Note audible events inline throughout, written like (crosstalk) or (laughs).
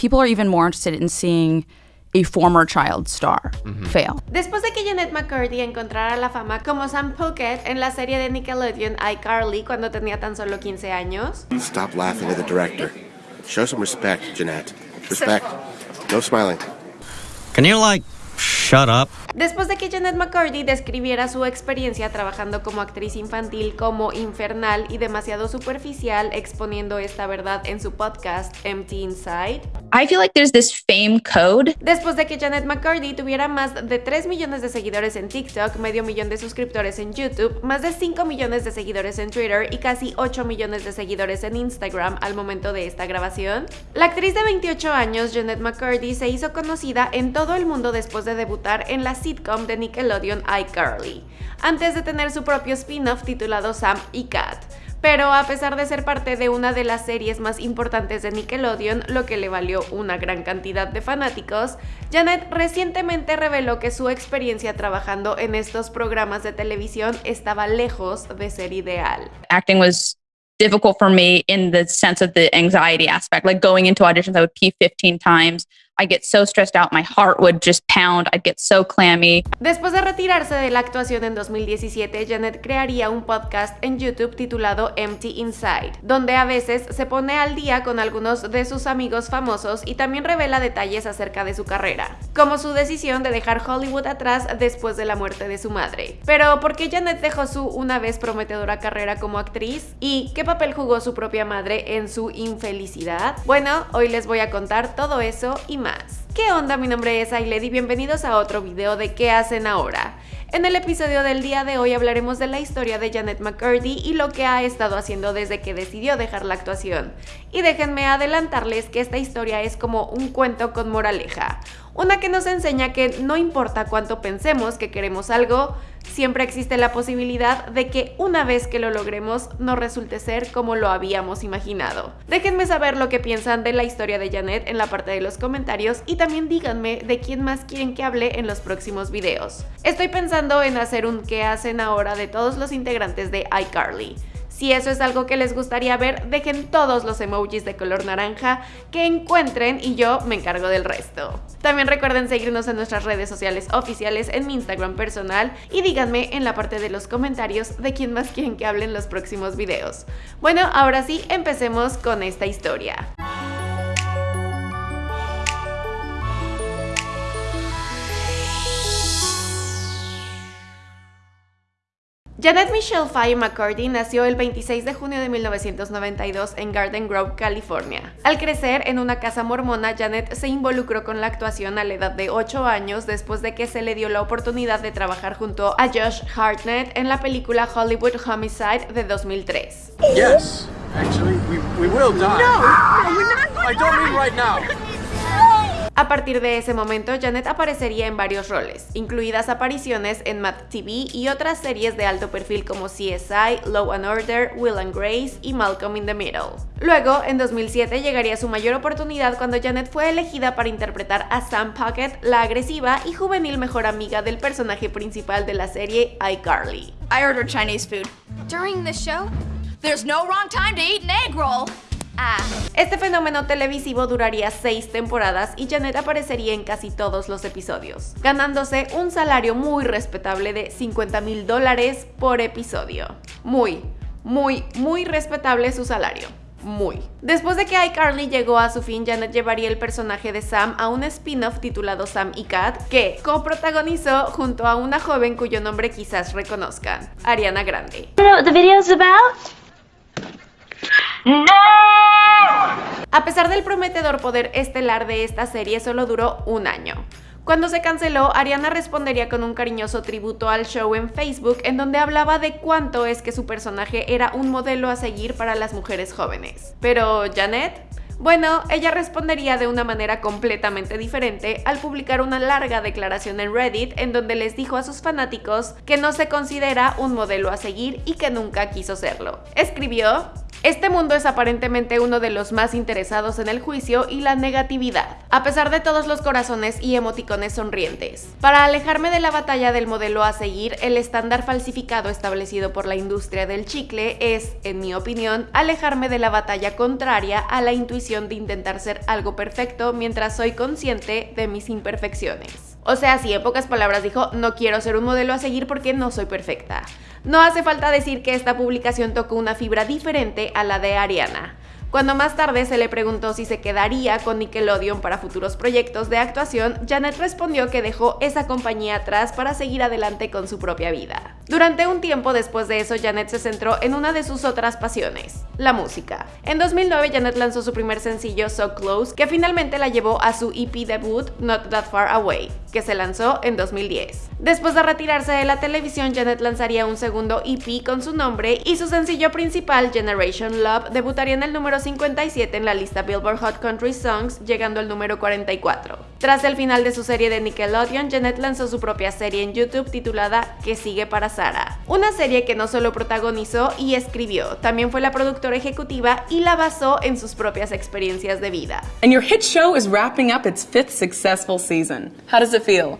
people are even more interested in seeing a former child star mm-hmm. fail. Después de que Janet McCurdy encontrara la fama como Sam Puckett en la serie de Nickelodeon iCarly cuando tenía tan solo 15 años, Stop laughing at the director. Show some respect, Jeanette. (laughs) Respect. No smiling. Can you, like, shut up? Después de que Janet McCurdy describiera su experiencia trabajando como actriz infantil como infernal y demasiado superficial, exponiendo esta verdad en su podcast Empty Inside. I feel like there's this fame code. Después de que Janet McCurdy tuviera más de 3 millones de seguidores en TikTok, medio millón de suscriptores en YouTube, más de 5 millones de seguidores en Twitter y casi 8 millones de seguidores en Instagram al momento de esta grabación, la actriz de 28 años, Janet McCurdy, se hizo conocida en todo el mundo después de debutar en la sitcom de Nickelodeon iCarly, antes de tener su propio spin-off titulado Sam y Cat. Pero a pesar de ser parte de una de las series más importantes de Nickelodeon, lo que le valió una gran cantidad de fanáticos, Janet recientemente reveló que su experiencia trabajando en estos programas de televisión estaba lejos de ser ideal. Acting was difficult for me in the sense of the anxiety aspect. Like going into auditions, I would pee 15 times. I get so stressed out, my heart would just pound, I'd get so clammy. Después de retirarse de la actuación en 2017, Janet crearía un podcast en YouTube titulado Empty Inside, donde a veces se pone al día con algunos de sus amigos famosos y también revela detalles acerca de su carrera, como su decisión de dejar Hollywood atrás después de la muerte de su madre. Pero, ¿por qué Janet dejó su una vez prometedora carrera como actriz? ¿Y qué papel jugó su propia madre en su infelicidad? Bueno, hoy les voy a contar todo eso y más. ¿Qué onda? Mi nombre es Ailed y bienvenidos a otro video de ¿Qué hacen ahora? En el episodio del día de hoy hablaremos de la historia de Janet McCurdy y lo que ha estado haciendo desde que decidió dejar la actuación. Y déjenme adelantarles que esta historia es como un cuento con moraleja, una que nos enseña que no importa cuánto pensemos que queremos algo, siempre existe la posibilidad de que una vez que lo logremos no resulte ser como lo habíamos imaginado. Déjenme saber lo que piensan de la historia de Janet en la parte de los comentarios y también díganme de quién más quieren que hable en los próximos videos. Estoy pensando en hacer un qué hacen ahora de todos los integrantes de iCarly. Si eso es algo que les gustaría ver, dejen todos los emojis de color naranja que encuentren y yo me encargo del resto. También recuerden seguirnos en nuestras redes sociales oficiales, en mi Instagram personal y díganme en la parte de los comentarios de quién más quieren que hable en los próximos videos. Bueno, ahora sí, empecemos con esta historia. Janet Michelle Faye McCurdy nació el 26 de junio de 1992 en Garden Grove, California. Al crecer en una casa mormona, Janet se involucró con la actuación a la edad de 8 años después de que se le dio la oportunidad de trabajar junto a Josh Hartnett en la película Hollywood Homicide de 2003. Yes, actually, we, we will die. No, no, we're not I don't mean right now. (laughs) A partir de ese momento, Janet aparecería en varios roles, incluidas apariciones en Mad TV y otras series de alto perfil como CSI, Law and Order, Will and Grace y Malcolm in the Middle. Luego, en 2007 llegaría su mayor oportunidad cuando Janet fue elegida para interpretar a Sam Puckett, la agresiva y juvenil mejor amiga del personaje principal de la serie iCarly. I ordered Chinese food. During the show, there's no wrong time to eat an egg roll. Ah. Este fenómeno televisivo duraría seis temporadas y Janet aparecería en casi todos los episodios, ganándose un salario muy respetable de 50 mil dólares por episodio. Muy, muy, muy respetable su salario. Muy. Después de que iCarly llegó a su fin, Janet llevaría el personaje de Sam a un spin-off titulado Sam y Cat, que coprotagonizó junto a una joven cuyo nombre quizás reconozcan, Ariana Grande. You know what the about? A pesar del prometedor poder estelar de esta serie, solo duró un año. Cuando se canceló, Ariana respondería con un cariñoso tributo al show en Facebook en donde hablaba de cuánto es que su personaje era un modelo a seguir para las mujeres jóvenes. Pero Janet, bueno, ella respondería de una manera completamente diferente al publicar una larga declaración en Reddit en donde les dijo a sus fanáticos que no se considera un modelo a seguir y que nunca quiso serlo. Escribió, Este mundo es aparentemente uno de los más interesados en el juicio y la negatividad, a pesar de todos los corazones y emoticones sonrientes. Para alejarme de la batalla del modelo a seguir, el estándar falsificado establecido por la industria del chicle es, en mi opinión, alejarme de la batalla contraria a la intuición de intentar ser algo perfecto mientras soy consciente de mis imperfecciones. O sea, si en pocas palabras dijo, no quiero ser un modelo a seguir porque no soy perfecta. No hace falta decir que esta publicación tocó una fibra diferente a la de Ariana. Cuando más tarde se le preguntó si se quedaría con Nickelodeon para futuros proyectos de actuación, Janet respondió que dejó esa compañía atrás para seguir adelante con su propia vida. Durante un tiempo después de eso, Janet se centró en una de sus otras pasiones, la música. En 2009, Janet lanzó su primer sencillo, So Close, que finalmente la llevó a su EP debut, Not That Far Away, que se lanzó en 2010. Después de retirarse de la televisión, Janet lanzaría un segundo EP con su nombre y su sencillo principal, Generation Love, debutaría en el número 57 en la lista Billboard Hot Country Songs, llegando al número 44. Tras el final de su serie de Nickelodeon, Janet lanzó su propia serie en YouTube titulada Que sigue para Sara, una serie que no solo protagonizó y escribió, también fue la productora ejecutiva y la basó en sus propias experiencias de vida. And your hit show is wrapping up its fifth successful season. How does it feel?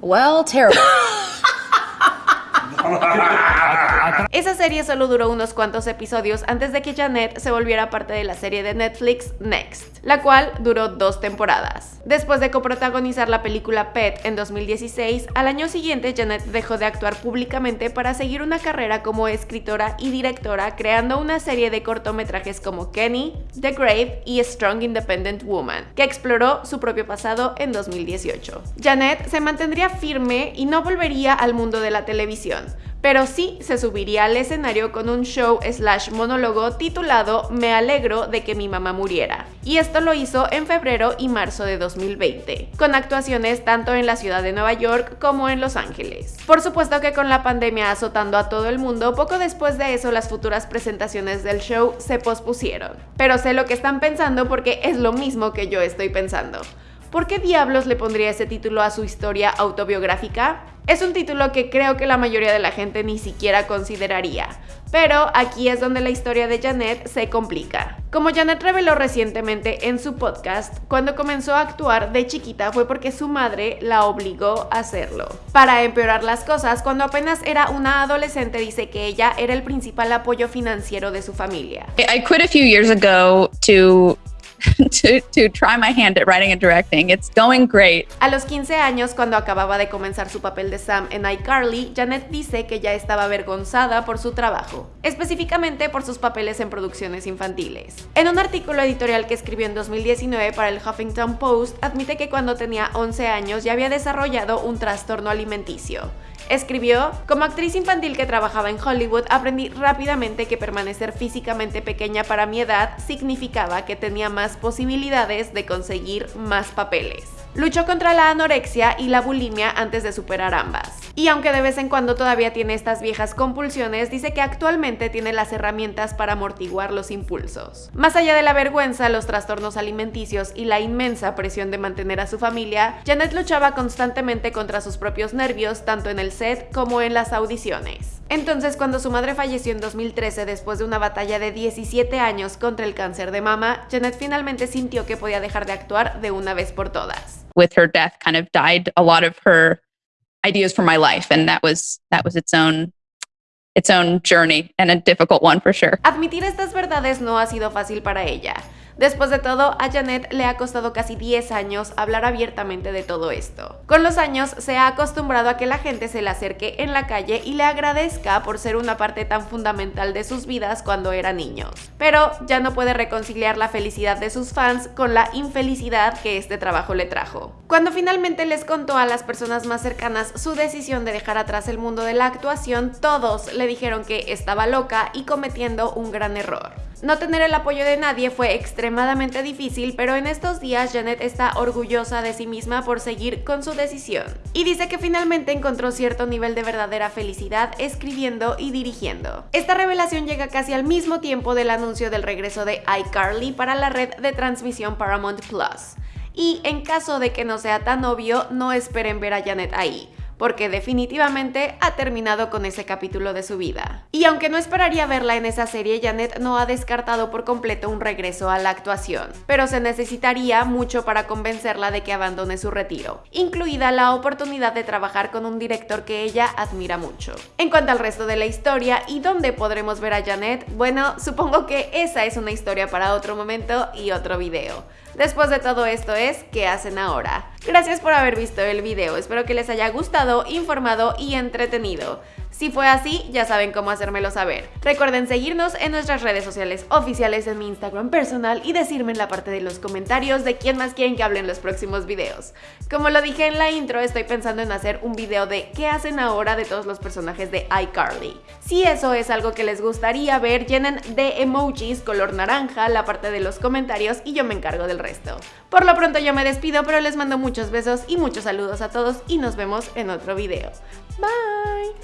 Well, terrible. (laughs) (laughs) Esa serie solo duró unos cuantos episodios antes de que Janet se volviera parte de la serie de Netflix Next, la cual duró dos temporadas. Después de coprotagonizar la película Pet en 2016, al año siguiente Janet dejó de actuar públicamente para seguir una carrera como escritora y directora, creando una serie de cortometrajes como Kenny, The Grave y Strong Independent Woman, que exploró su propio pasado en 2018. Janet se mantendría firme y no volvería al mundo de la televisión, pero sí se subiría al escenario con un show slash monólogo titulado Me alegro de que mi mamá muriera. Y esto lo hizo en febrero y marzo de 2020, con actuaciones tanto en la ciudad de Nueva York como en Los Ángeles. Por supuesto que con la pandemia azotando a todo el mundo, poco después de eso las futuras presentaciones del show se pospusieron. Pero sé lo que están pensando porque es lo mismo que yo estoy pensando. ¿Por qué diablos le pondría ese título a su historia autobiográfica? Es un título que creo que la mayoría de la gente ni siquiera consideraría, pero aquí es donde la historia de Janet se complica. Como Janet reveló recientemente en su podcast, cuando comenzó a actuar de chiquita fue porque su madre la obligó a hacerlo. Para empeorar las cosas, cuando apenas era una adolescente dice que ella era el principal apoyo financiero de su familia. I quit a few years ago to (laughs) to, try my hand at writing and directing. It's going great. A los 15 años, cuando acababa de comenzar su papel de Sam en iCarly, Janet dice que ya estaba avergonzada por su trabajo, específicamente por sus papeles en producciones infantiles. En un artículo editorial que escribió en 2019 para el Huffington Post, admite que cuando tenía 11 años ya había desarrollado un trastorno alimenticio. Escribió, como actriz infantil que trabajaba en Hollywood, aprendí rápidamente que permanecer físicamente pequeña para mi edad significaba que tenía más posibilidades de conseguir más papeles. Luchó contra la anorexia y la bulimia antes de superar ambas. Y aunque de vez en cuando todavía tiene estas viejas compulsiones, dice que actualmente tiene las herramientas para amortiguar los impulsos. Más allá de la vergüenza, los trastornos alimenticios y la inmensa presión de mantener a su familia, Janet luchaba constantemente contra sus propios nervios, tanto en el set como en las audiciones. Entonces, cuando su madre falleció en 2013 después de una batalla de 17 años contra el cáncer de mama, Janet finalmente sintió que podía dejar de actuar de una vez por todas. With her death kind of died a lot of her ideas for my life and that was that was its own its own journey and a difficult one for sure. Admitir estas verdades no ha sido fácil para ella. Después de todo, a Janet le ha costado casi 10 años hablar abiertamente de todo esto. Con los años se ha acostumbrado a que la gente se le acerque en la calle y le agradezca por ser una parte tan fundamental de sus vidas cuando eran niños. Pero ya no puede reconciliar la felicidad de sus fans con la infelicidad que este trabajo le trajo. Cuando finalmente les contó a las personas más cercanas su decisión de dejar atrás el mundo de la actuación, todos le dijeron que estaba loca y cometiendo un gran error. No tener el apoyo de nadie fue extremadamente difícil, pero en estos días Janet está orgullosa de sí misma por seguir con su decisión. Y dice que finalmente encontró cierto nivel de verdadera felicidad escribiendo y dirigiendo. Esta revelación llega casi al mismo tiempo del anuncio del regreso de iCarly para la red de transmisión Paramount Plus. Y en caso de que no sea tan obvio, no esperen ver a Janet ahí porque definitivamente ha terminado con ese capítulo de su vida. Y aunque no esperaría verla en esa serie, Janet no ha descartado por completo un regreso a la actuación, pero se necesitaría mucho para convencerla de que abandone su retiro, incluida la oportunidad de trabajar con un director que ella admira mucho. En cuanto al resto de la historia y dónde podremos ver a Janet, bueno, supongo que esa es una historia para otro momento y otro video. Después de todo esto es, ¿qué hacen ahora? Gracias por haber visto el video, espero que les haya gustado, informado y entretenido. Si fue así, ya saben cómo hacérmelo saber. Recuerden seguirnos en nuestras redes sociales oficiales en mi Instagram personal y decirme en la parte de los comentarios de quién más quieren que hable en los próximos videos. Como lo dije en la intro, estoy pensando en hacer un video de qué hacen ahora de todos los personajes de iCarly. Si eso es algo que les gustaría ver, llenen de emojis color naranja la parte de los comentarios y yo me encargo del resto. Por lo pronto yo me despido, pero les mando muchos besos y muchos saludos a todos y nos vemos en otro video. Bye!